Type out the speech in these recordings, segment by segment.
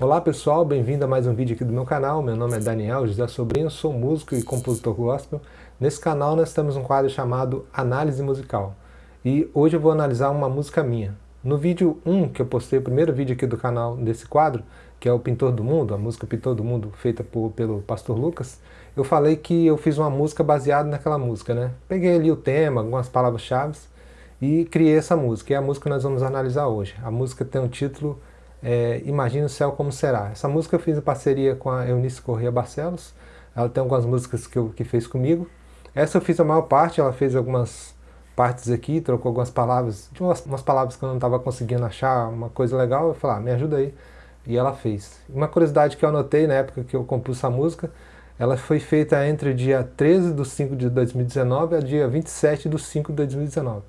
Olá pessoal, bem-vindo a mais um vídeo aqui do meu canal. Meu nome é Daniel José Sobrinho, sou músico e compositor gospel. Nesse canal nós temos um quadro chamado Análise Musical. E hoje eu vou analisar uma música minha. No vídeo 1, que eu postei, o primeiro vídeo aqui do canal desse quadro, que é o Pintor do Mundo, a música Pintor do Mundo, feita por, pelo Pastor Lucas, eu falei que eu fiz uma música baseada naquela música, né? Peguei ali o tema, algumas palavras-chave e criei essa música. E é a música que nós vamos analisar hoje. A música tem o título é, Imagina o Céu Como Será. Essa música eu fiz em parceria com a Eunice Corrêa Barcelos. Ela tem algumas músicas que, eu, que fez comigo. Essa eu fiz a maior parte, ela fez algumas partes aqui, trocou algumas palavras, de umas, umas palavras que eu não estava conseguindo achar uma coisa legal, eu falei, ah, me ajuda aí. E ela fez. Uma curiosidade que eu anotei na época que eu compus essa música, ela foi feita entre dia 13 de 5 de 2019 a dia 27 de 5 de 2019.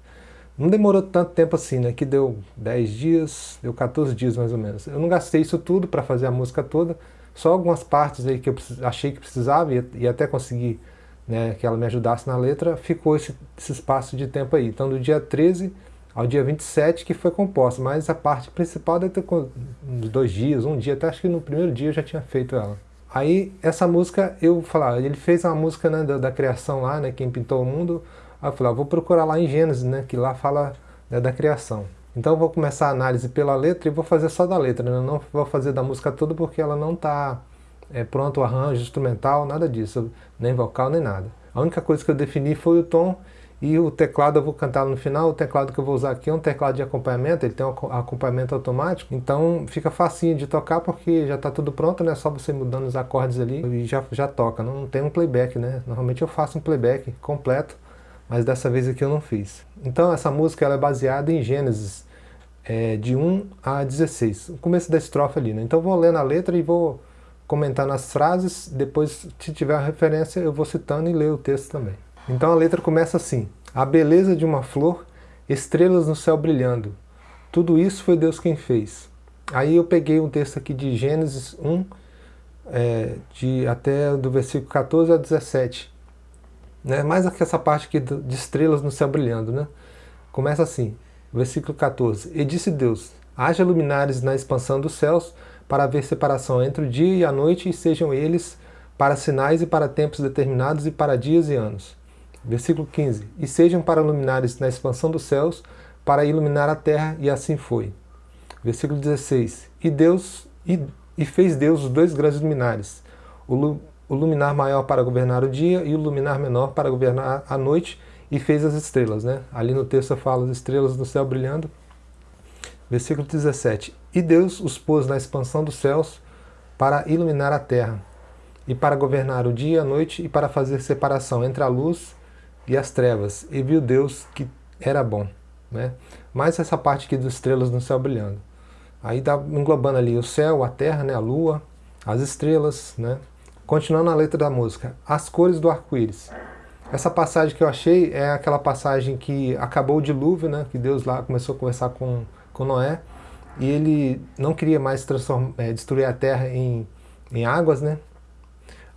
Não demorou tanto tempo assim, né? Que deu 10 dias, deu 14 dias mais ou menos. Eu não gastei isso tudo para fazer a música toda, só algumas partes aí que eu achei que precisava e, e até consegui né, que ela me ajudasse na letra, ficou esse, esse, espaço de tempo aí. Então do dia 13 ao dia 27 que foi composta, mas a parte principal deve ter uns dois dias, um dia, até acho que no primeiro dia eu já tinha feito ela. Aí essa música, eu falar, ele fez uma música né, da, da criação lá, né, quem pintou o mundo, Aí eu falei, ah, vou procurar lá em Gênesis, né, que lá fala né, da criação. Então eu vou começar a análise pela letra e vou fazer só da letra, né? não vou fazer da música toda porque ela não está é, pronto o arranjo instrumental, nada disso, nem vocal, nem nada. A única coisa que eu defini foi o tom e o teclado eu vou cantar no final, o teclado que eu vou usar aqui é um teclado de acompanhamento, ele tem um acompanhamento automático, então fica facinho de tocar porque já está tudo pronto, né? Só você mudando os acordes ali e já, já toca, não tem um playback, né? Normalmente eu faço um playback completo, mas dessa vez aqui eu não fiz. Então essa música ela é baseada em Gênesis é, de 1 a 16, o começo da estrofe ali. Né? Então eu vou ler na letra e vou comentar nas frases, depois se tiver a referência eu vou citando e ler o texto também. Então a letra começa assim, a beleza de uma flor, estrelas no céu brilhando, tudo isso foi Deus quem fez. Aí eu peguei um texto aqui de Gênesis 1, é, de, até do versículo 14 a 17, né? mais essa parte aqui de estrelas no céu brilhando. Né? Começa assim, versículo 14. E disse Deus, haja luminares na expansão dos céus, para haver separação entre o dia e a noite, e sejam eles para sinais e para tempos determinados e para dias e anos. Versículo 15. E sejam para luminares na expansão dos céus, para iluminar a terra, e assim foi. Versículo 16. E Deus e, e fez Deus os dois grandes luminares, o, o luminar maior para governar o dia e o luminar menor para governar a noite, e fez as estrelas. Né? Ali no texto fala as estrelas do céu brilhando. Versículo 17. E Deus os pôs na expansão dos céus para iluminar a terra, e para governar o dia e a noite, e para fazer separação entre a luz e as trevas. E viu Deus que era bom. Né? Mais essa parte aqui das estrelas no céu brilhando. Aí está englobando ali o céu, a terra, né, a lua, as estrelas, né? Continuando a letra da música, as cores do arco-íris. Essa passagem que eu achei é aquela passagem que acabou o dilúvio, né? que Deus lá começou a conversar com, com Noé, e ele não queria mais é, destruir a terra em, em águas, né?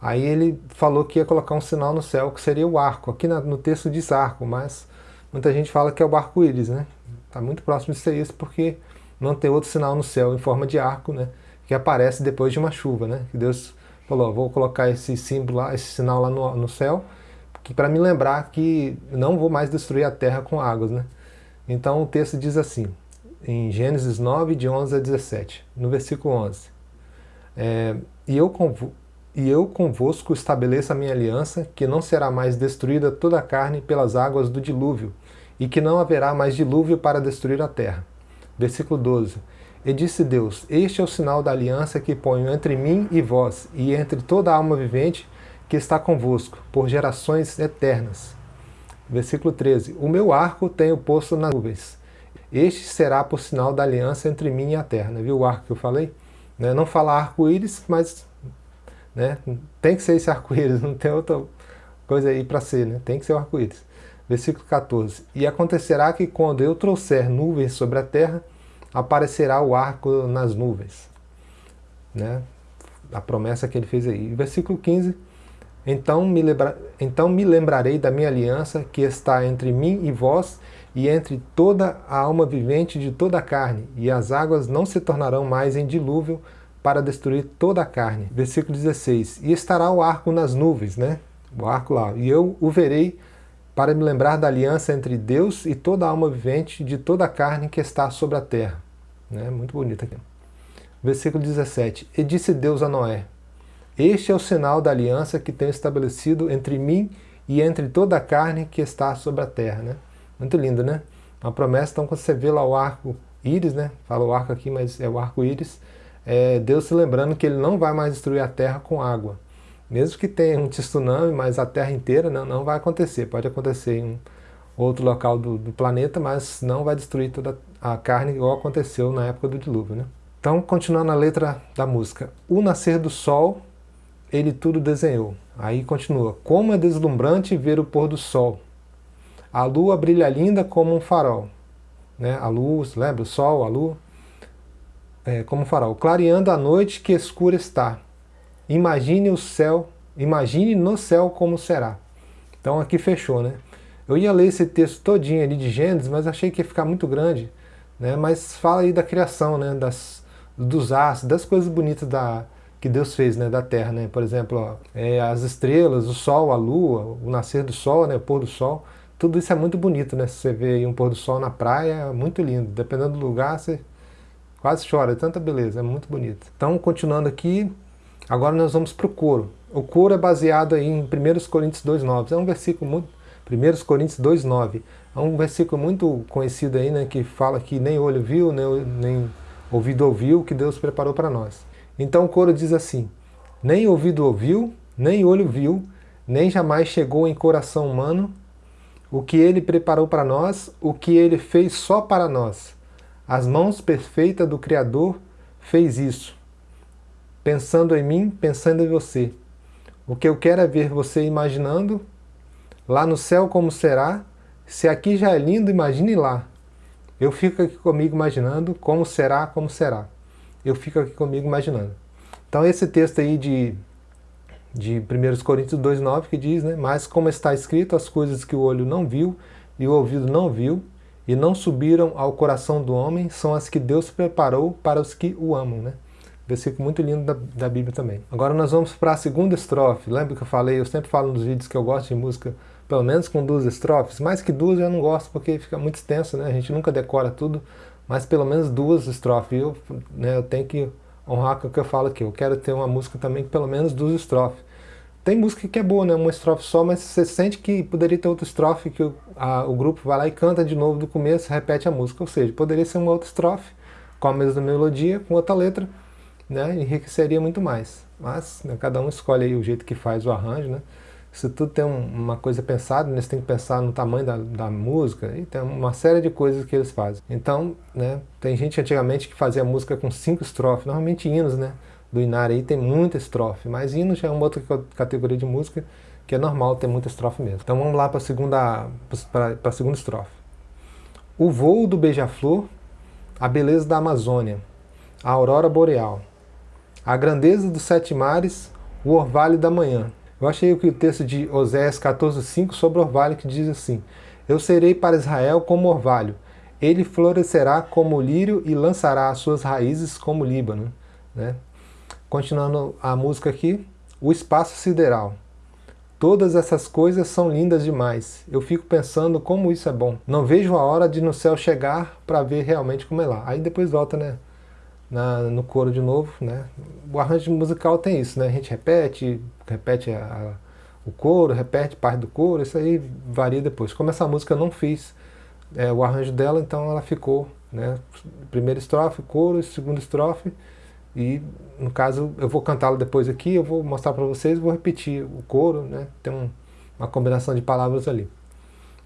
Aí ele falou que ia colocar um sinal no céu, que seria o arco. Aqui no texto diz arco, mas muita gente fala que é o arco-íris, né? Está muito próximo de ser isso, porque não tem outro sinal no céu em forma de arco, né? Que aparece depois de uma chuva, né? Que Deus falou, vou colocar esse símbolo lá, esse sinal lá no, no céu, para me lembrar que não vou mais destruir a terra com águas, né? Então o texto diz assim, em Gênesis 9, de 11 a 17, no versículo 11, é, e, eu e eu convosco estabeleço a minha aliança, que não será mais destruída toda a carne pelas águas do dilúvio, e que não haverá mais dilúvio para destruir a terra. Versículo 12, e disse Deus, este é o sinal da aliança que ponho entre mim e vós, e entre toda a alma vivente que está convosco, por gerações eternas. Versículo 13, o meu arco tenho posto nas nuvens. Este será por sinal da aliança entre mim e a terra. Viu o arco que eu falei? Né? Não fala arco-íris, mas né? tem que ser esse arco-íris, não tem outra coisa aí para ser, né? tem que ser o arco-íris. Versículo 14, e acontecerá que quando eu trouxer nuvens sobre a terra, aparecerá o arco nas nuvens. Né? A promessa que ele fez aí. Versículo 15, então me, lembra, então me lembrarei da minha aliança que está entre mim e vós, e entre toda a alma vivente de toda a carne, e as águas não se tornarão mais em dilúvio para destruir toda a carne. Versículo 16, e estará o arco nas nuvens, né? O arco lá, e eu o verei para me lembrar da aliança entre Deus e toda a alma vivente de toda a carne que está sobre a terra. Né? Muito bonito aqui. Versículo 17, e disse Deus a Noé, este é o sinal da aliança que tenho estabelecido entre mim e entre toda a carne que está sobre a terra. Né? Muito lindo, né? Uma promessa, então quando você vê lá o arco íris, né? Fala o arco aqui, mas é o arco-íris, é Deus se lembrando que ele não vai mais destruir a terra com água. Mesmo que tenha um tsunami, mas a terra inteira não, não vai acontecer. Pode acontecer em outro local do, do, planeta, mas não vai destruir toda a carne igual aconteceu na época do dilúvio. Né? Então, continuando a letra da música. O nascer do sol, ele tudo desenhou. Aí continua. Como é deslumbrante ver o pôr do sol. A lua brilha linda como um farol. Né? A luz, lembra? O sol, a lua é, como farol, clareando a noite que escura está. Imagine o céu, imagine no céu como será. Então aqui fechou, né? Eu ia ler esse texto todinho ali de Gênesis, mas achei que ia ficar muito grande, né? Mas fala aí da criação, né? Das, dos astros, das coisas bonitas da, que Deus fez, né? Da terra, né? Por exemplo, ó, é, as estrelas, o sol, a lua, o nascer do sol, né? O pôr do sol. Tudo isso é muito bonito, né? Se você vê um pôr do sol na praia, é muito lindo. Dependendo do lugar, você Quase chora, é tanta beleza, é muito bonito. Então, continuando aqui, agora nós vamos para o coro. O coro é baseado aí em 1 Coríntios 2,9. É um versículo muito... 1 Coríntios 2,9. É um versículo muito conhecido aí, né, que fala que nem olho viu, nem, nem ouvido ouviu, que Deus preparou para nós. Então o coro diz assim, nem ouvido ouviu, nem olho viu, nem jamais chegou em coração humano o que Ele preparou para nós, o que Ele fez só para nós. As mãos perfeitas do Criador fez isso. Pensando em mim, pensando em você. O que eu quero é ver você imaginando, lá no céu como será, se aqui já é lindo, imagine lá. Eu fico aqui comigo imaginando como será, como será. Eu fico aqui comigo imaginando. Então esse texto aí de, de 1 Coríntios 2,9 que diz, né? Mas como está escrito, as coisas que o olho não viu e o ouvido não viu, e não subiram ao coração do homem são as que Deus preparou para os que o amam. Né? Versículo muito lindo da, da Bíblia também. Agora nós vamos para a segunda estrofe. Lembra que eu falei, eu sempre falo nos vídeos que eu gosto de música pelo menos com duas estrofes. Mais que duas eu não gosto porque fica muito extenso, né? a gente nunca decora tudo, mas pelo menos duas estrofes. Eu, né, eu tenho que honrar com o que eu falo aqui. Eu quero ter uma música também com pelo menos duas estrofes. Tem música que é boa, né? Uma estrofe só, mas você sente que poderia ter outra estrofe que o, a, o grupo vai lá e canta de novo do começo, repete a música. Ou seja, poderia ser uma outra estrofe com a mesma melodia, com outra letra, né? Enriqueceria muito mais. Mas né, cada um escolhe o jeito que faz o arranjo, né? Isso tudo tem um, uma coisa pensada, né? você tem que pensar no tamanho da, da música, e tem uma série de coisas que eles fazem. Então, né, tem gente antigamente que fazia música com cinco estrofes, normalmente hinos, né? do Inari aí tem muita estrofe, mas hino já é uma outra categoria de música que é normal ter muita estrofe mesmo. Então vamos lá para a segunda, para a segunda estrofe. O voo do beija-flor, a beleza da Amazônia, a aurora boreal, a grandeza dos sete mares, o orvalho da manhã. Eu achei que o texto de Oséias 14,5 sobre o orvalho que diz assim, Eu serei para Israel como orvalho, ele florescerá como o lírio e lançará as suas raízes como o Líbano. Né? Continuando a música aqui, o espaço sideral. Todas essas coisas são lindas demais. Eu fico pensando como isso é bom. Não vejo a hora de no céu chegar para ver realmente como é lá. Aí depois volta, né? Na, no coro de novo, né? O arranjo musical tem isso, né? A gente repete, repete a, a, o coro, repete parte do coro, isso aí varia depois. Como essa música eu não fiz é, o arranjo dela, então ela ficou, né? Primeira estrofe, coro, segunda estrofe, e, no caso, eu vou cantá-lo depois aqui, eu vou mostrar para vocês, vou repetir o coro, né? Tem um, uma combinação de palavras ali.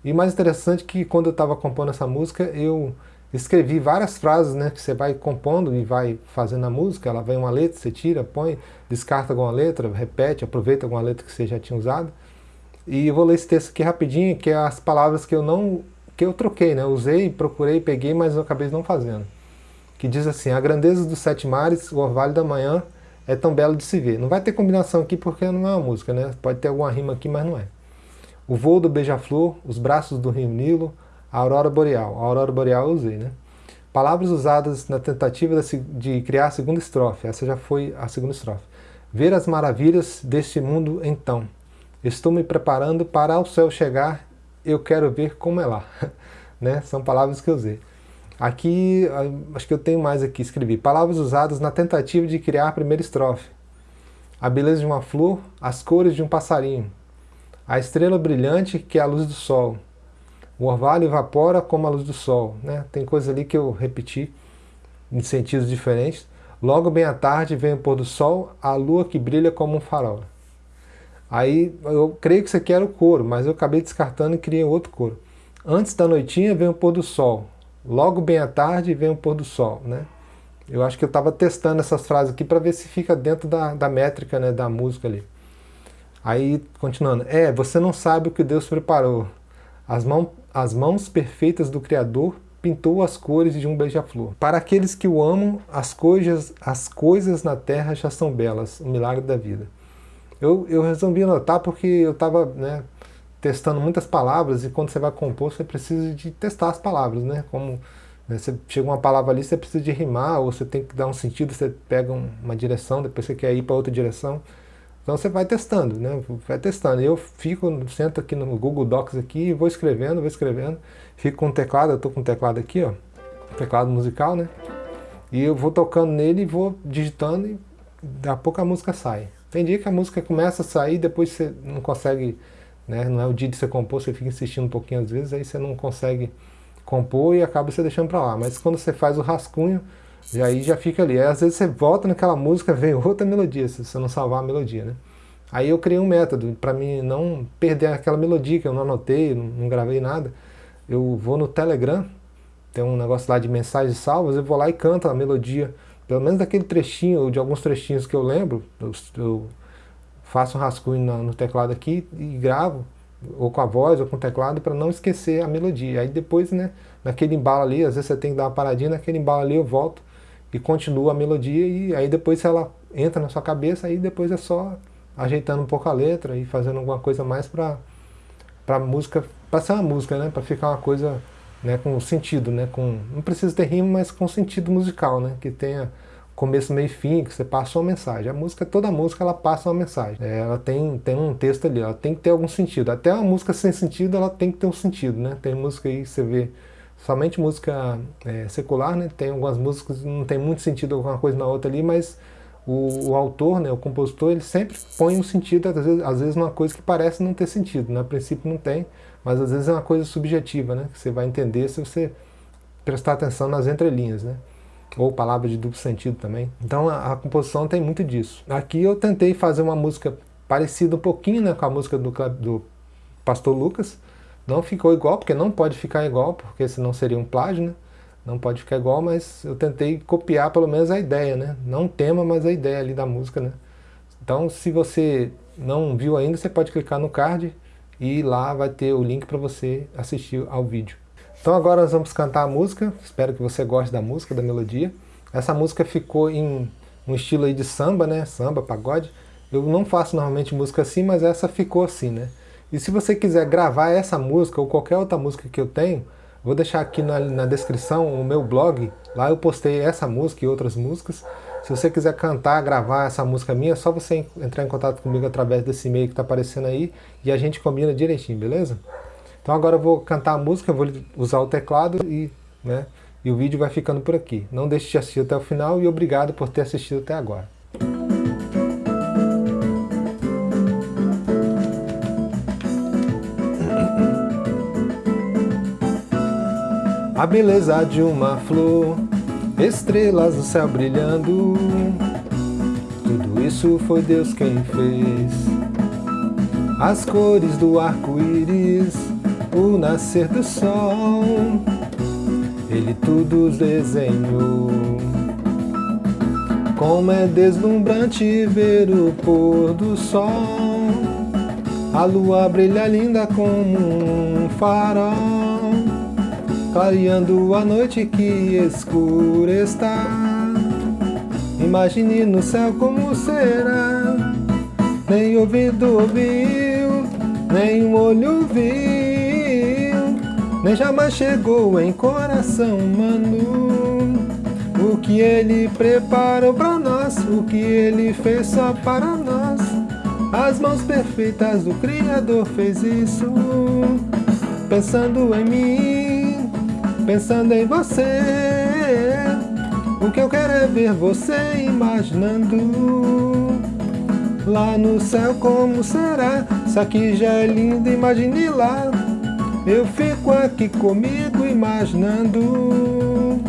E mais interessante que quando eu estava compondo essa música, eu escrevi várias frases, né? Que você vai compondo e vai fazendo a música, ela vem uma letra, você tira, põe, descarta alguma letra, repete, aproveita alguma letra que você já tinha usado. E eu vou ler esse texto aqui rapidinho, que é as palavras que eu não que eu troquei, né? usei, procurei, peguei, mas eu acabei não fazendo que diz assim, a grandeza dos sete mares, o orvalho da manhã, é tão belo de se ver. Não vai ter combinação aqui porque não é uma música, né? Pode ter alguma rima aqui, mas não é. O voo do beija-flor, os braços do rio Nilo, aurora boreal. A aurora boreal eu usei, né? Palavras usadas na tentativa de criar a segunda estrofe. Essa já foi a segunda estrofe. Ver as maravilhas deste mundo então. Estou me preparando para ao céu chegar, eu quero ver como é lá. né? São palavras que eu usei. Aqui, acho que eu tenho mais aqui, escrevi. Palavras usadas na tentativa de criar a primeira estrofe. A beleza de uma flor, as cores de um passarinho. A estrela brilhante que é a luz do sol. O orvalho evapora como a luz do sol. Né? Tem coisa ali que eu repeti em sentidos diferentes. Logo bem à tarde vem o pôr do sol, a lua que brilha como um farol. Aí eu creio que isso aqui era o coro, mas eu acabei descartando e criei outro coro. Antes da noitinha vem o pôr do sol, logo bem à tarde vem o pôr do sol. Né? Eu acho que eu estava testando essas frases aqui para ver se fica dentro da, da métrica né, da música ali. Aí, continuando. É, você não sabe o que Deus preparou. As, mão, as mãos perfeitas do Criador pintou as cores de um beija-flor. Para aqueles que o amam, as coisas, as coisas na terra já são belas, o milagre da vida. Eu, eu resolvi anotar porque eu estava né, testando muitas palavras e quando você vai compor você precisa de testar as palavras, né? Como né, você chega uma palavra ali, você precisa de rimar ou você tem que dar um sentido, você pega um, uma direção, depois você quer ir para outra direção. Então você vai testando, né? Vai testando. Eu fico, sento aqui no Google Docs aqui, vou escrevendo, vou escrevendo. Fico com o teclado, eu estou com o teclado aqui, ó. Teclado musical, né? E eu vou tocando nele e vou digitando e daqui a pouco a música sai. Tem dia que a música começa a sair, depois você não consegue, né? Não é o dia de você compor, você fica insistindo um pouquinho às vezes, aí você não consegue compor e acaba você deixando para lá. Mas quando você faz o rascunho, e aí já fica ali. Aí, às vezes você volta naquela música, vem outra melodia, se você não salvar a melodia, né? Aí eu criei um método para mim não perder aquela melodia que eu não anotei, não, gravei nada. Eu vou no Telegram, tem um negócio lá de mensagens salvas, eu vou lá e canto a melodia, pelo menos daquele trechinho, ou de alguns trechinhos que eu lembro, eu, eu faço um rascunho no, no teclado aqui e gravo, ou com a voz ou com o teclado, para não esquecer a melodia. Aí depois, né, naquele embalo ali, às vezes você tem que dar uma paradinha, naquele embalo ali eu volto e continua a melodia e aí depois ela entra na sua cabeça, aí depois é só ajeitando um pouco a letra e fazendo alguma coisa mais para para música, para ser uma música, né, para ficar uma coisa, né, com sentido, né, com não precisa ter rima, mas com sentido musical, né, que tenha começo, meio e fim, que você passa uma mensagem. A música, toda música, ela passa uma mensagem. É, ela tem, tem um texto ali, ela tem que ter algum sentido. Até uma música sem sentido, ela tem que ter um sentido, né? Tem música aí que você vê somente música é, secular, né? Tem algumas músicas não tem muito sentido alguma coisa na outra ali, mas o, o, autor, né, o compositor, ele sempre põe um sentido, às vezes, às vezes uma coisa que parece não ter sentido, né? a princípio não tem, mas às vezes é uma coisa subjetiva, né? que você vai entender se você prestar atenção nas entrelinhas, né? ou palavras de duplo sentido também. Então a, a, composição tem muito disso. Aqui eu tentei fazer uma música parecida um pouquinho né, com a música do, do Pastor Lucas, não ficou igual, porque não pode ficar igual, porque senão seria um plágio, né? Não pode ficar igual, mas eu tentei copiar pelo menos a ideia, né? Não o tema, mas a ideia ali da música, né? Então, se você não viu ainda, você pode clicar no card e lá vai ter o link para você assistir ao vídeo. Então agora nós vamos cantar a música, espero que você goste da música, da melodia. Essa música ficou em um estilo aí de samba, né? Samba, pagode. Eu não faço normalmente música assim, mas essa ficou assim, né? E se você quiser gravar essa música ou qualquer outra música que eu tenho, vou deixar aqui na, na, descrição o meu blog, lá eu postei essa música e outras músicas. Se você quiser cantar, gravar essa música minha, é só você entrar em contato comigo através desse e-mail que está aparecendo aí e a gente combina direitinho, beleza? Então agora eu vou cantar a música, vou usar o teclado e, né, e o vídeo vai ficando por aqui. Não deixe de assistir até o final e obrigado por ter assistido até agora. A beleza de uma flor, estrelas no céu brilhando, tudo isso foi Deus quem fez. As cores do arco-íris, o nascer do sol, Ele tudo desenhou. Como é deslumbrante ver o pôr do sol, a lua brilha linda como um farol clareando a noite que escura está. Imagine no céu como será, nem ouvido ouviu, nem um olho viu, nem jamais chegou em coração humano. O que ele preparou para nós, o que ele fez só para nós. As mãos perfeitas do Criador fez isso, pensando em mim, pensando em você. O que eu quero é ver você imaginando Lá no céu como será. Isso aqui já é lindo, imagine lá. Eu fico aqui comigo imaginando.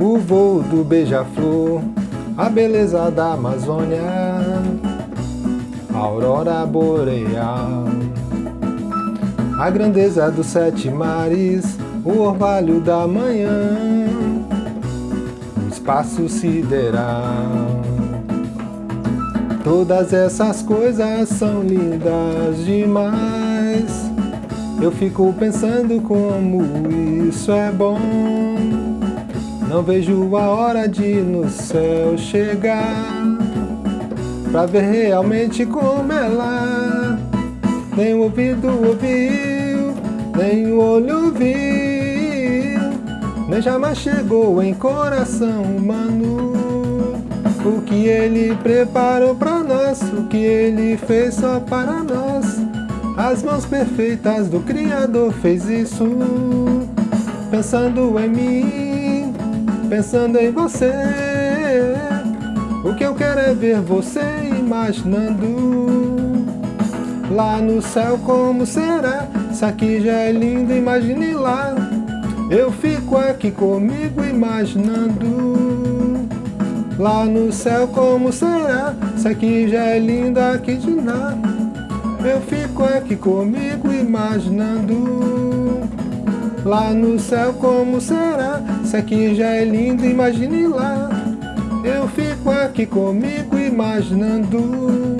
O voo do beija-flor A beleza da Amazônia aurora boreal. A grandeza dos sete mares, o orvalho da manhã, o espaço sideral. Todas essas coisas são lindas demais. Eu fico pensando como isso é bom. Não vejo a hora de no céu chegar Pra ver realmente como ela Nem o ouvido ouviu Nem o olho viu Nem jamais chegou em coração humano. O que ele preparou pra nós O que ele fez só para nós. As mãos perfeitas do Criador fez isso Pensando em mim Pensando em você. O que eu quero é ver você imaginando Lá no céu como será. Isso aqui já é lindo, imagine lá. Eu fico aqui comigo imaginando Lá no céu como será. Isso aqui já é lindo, aqui de nada Eu fico aqui comigo imaginando Lá no céu como será Isso aqui já é lindo, imagine lá. Eu fico aqui comigo imaginando